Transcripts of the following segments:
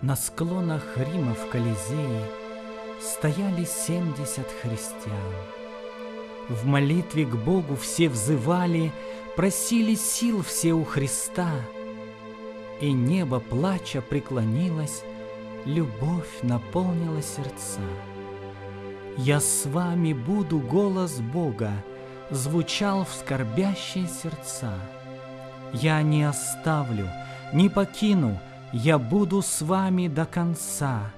На склонах Рима в Колизее стояли семьдесят христиан. В молитве к Богу все взывали, просили сил все у Христа. И небо плача преклонилось, любовь наполнила сердца. «Я с вами буду» голос Бога звучал в скорбящие сердца. «Я не оставлю, не покину, я буду с вами до конца.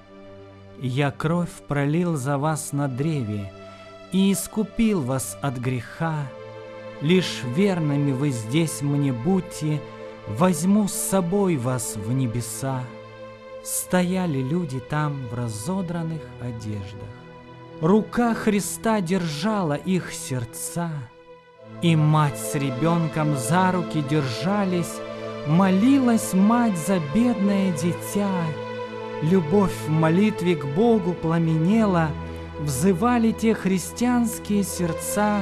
Я кровь пролил за вас на древе и искупил вас от греха. Лишь верными вы здесь мне будьте, возьму с собой вас в небеса. Стояли люди там в разодранных одеждах. Рука Христа держала их сердца, и мать с ребенком за руки держались, Молилась мать за бедное дитя, Любовь в молитве к Богу пламенела, Взывали те христианские сердца,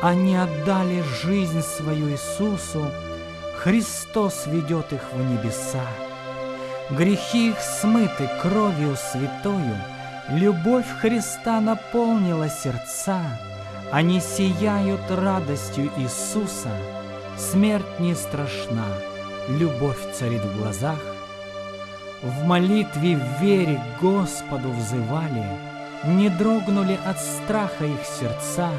Они отдали жизнь свою Иисусу, Христос ведет их в небеса. Грехи их смыты кровью святою, Любовь Христа наполнила сердца, Они сияют радостью Иисуса — Смерть не страшна, любовь царит в глазах. В молитве в вере к Господу взывали, Не дрогнули от страха их сердца,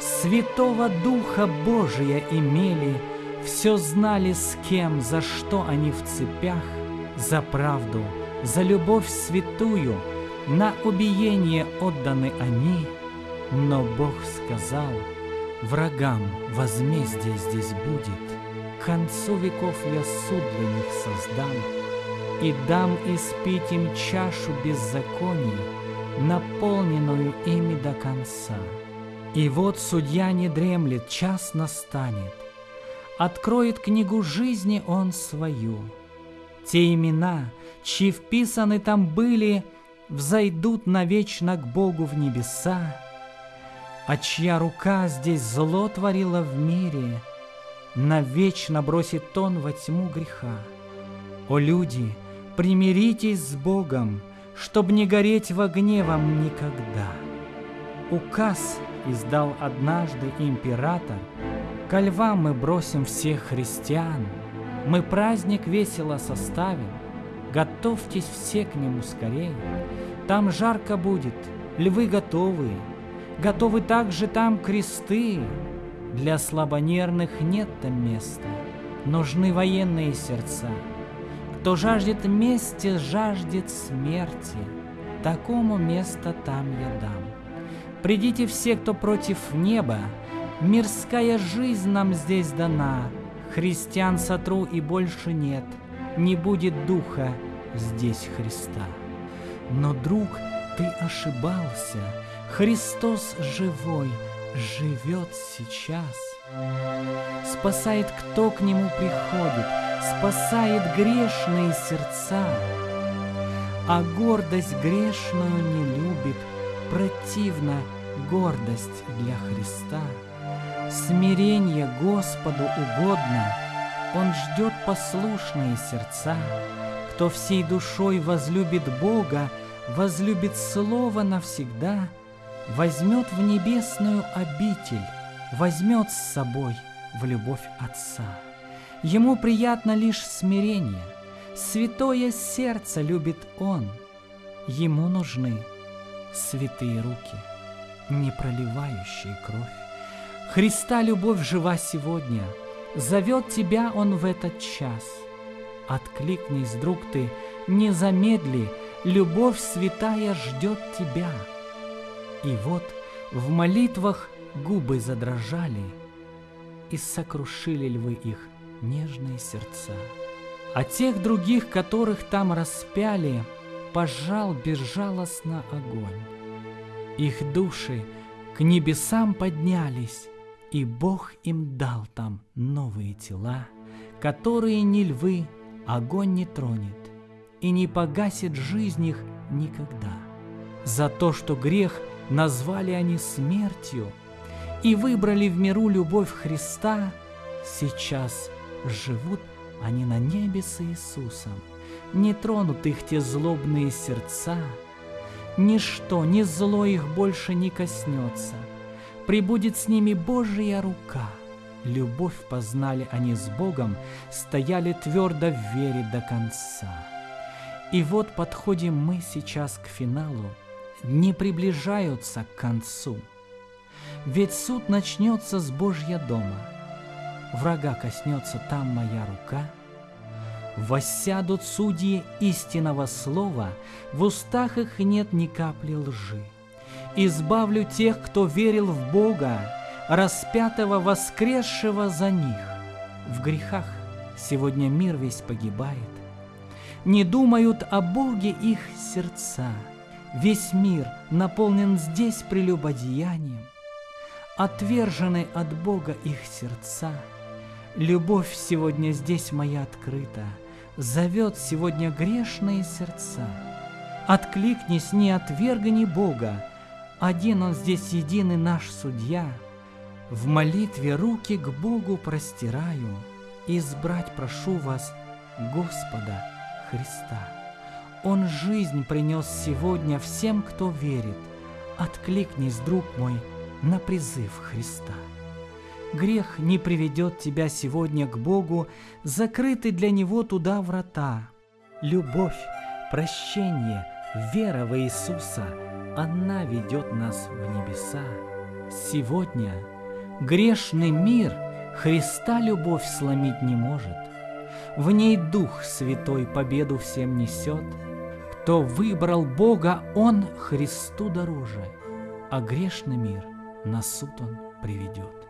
Святого Духа Божия имели, Все знали с кем, за что они в цепях, За правду, за любовь святую, На убиение отданы они, Но Бог сказал — Врагам возмездие здесь будет, К концу веков я суд для них создам, И дам испить им чашу беззаконий, Наполненную ими до конца. И вот судья не дремлет, час настанет, Откроет книгу жизни он свою. Те имена, чьи вписаны там были, Взойдут навечно к Богу в небеса, а чья рука здесь зло творила в мире, Навечно бросит он во тьму греха. О люди, примиритесь с Богом, Чтоб не гореть в огне вам никогда. Указ издал однажды император, Ко львам мы бросим всех христиан, Мы праздник весело составим, Готовьтесь все к нему скорее. Там жарко будет, львы готовые, Готовы также там кресты. Для слабонервных нет там места. Нужны военные сердца. Кто жаждет мести, жаждет смерти. Такому место там я дам. Придите все, кто против неба. Мирская жизнь нам здесь дана. Христиан сотру и больше нет. Не будет духа здесь Христа. Но, друг, ты ошибался. Христос живой живет сейчас. Спасает, кто к Нему приходит, спасает грешные сердца. А гордость грешную не любит, противна гордость для Христа. Смирение Господу угодно, Он ждет послушные сердца. Кто всей душой возлюбит Бога, возлюбит Слово навсегда — возьмет в небесную обитель, возьмет с собой в любовь Отца. Ему приятно лишь смирение, святое сердце любит Он. Ему нужны святые руки, не проливающие кровь. Христа любовь жива сегодня, зовет тебя Он в этот час. Откликнись, друг ты, не замедли, любовь святая ждет тебя. И вот в молитвах губы задрожали, И сокрушили львы их нежные сердца. А тех других, которых там распяли, Пожал безжалостно огонь. Их души к небесам поднялись, И Бог им дал там новые тела, Которые ни львы огонь не тронет, И не погасит жизнь их никогда. За то, что грех назвали они смертью и выбрали в миру любовь Христа, Сейчас живут они на небе с Иисусом, Не тронут их те злобные сердца, Ничто, ни зло их больше не коснется, Прибудет с ними Божья рука. Любовь познали они с Богом, Стояли твердо в вере до конца. И вот подходим мы сейчас к финалу, Не приближаются к концу. Ведь суд начнется с Божья дома — врага коснется там моя рука, Воссядут судьи истинного слова, В устах их нет ни капли лжи. Избавлю тех, кто верил в Бога, Распятого, воскресшего за них. В грехах сегодня мир весь погибает, Не думают о Боге их сердца, Весь мир наполнен здесь прелюбодеянием, Отвержены от Бога их сердца — Любовь сегодня здесь моя открыта, Зовет сегодня грешные сердца. Откликнись, не отвергни Бога, Один Он здесь единый наш судья. В молитве руки к Богу простираю, Избрать прошу вас Господа Христа. Он жизнь принес сегодня всем, кто верит. Откликнись, друг мой, на призыв Христа. Грех не приведет тебя сегодня к Богу, закрыты для Него туда врата. Любовь, прощение, вера в Иисуса, она ведет нас в небеса. Сегодня грешный мир Христа любовь сломить не может. В ней Дух Святой победу всем несет. Кто выбрал Бога, он Христу дороже, а грешный мир на суд он приведет.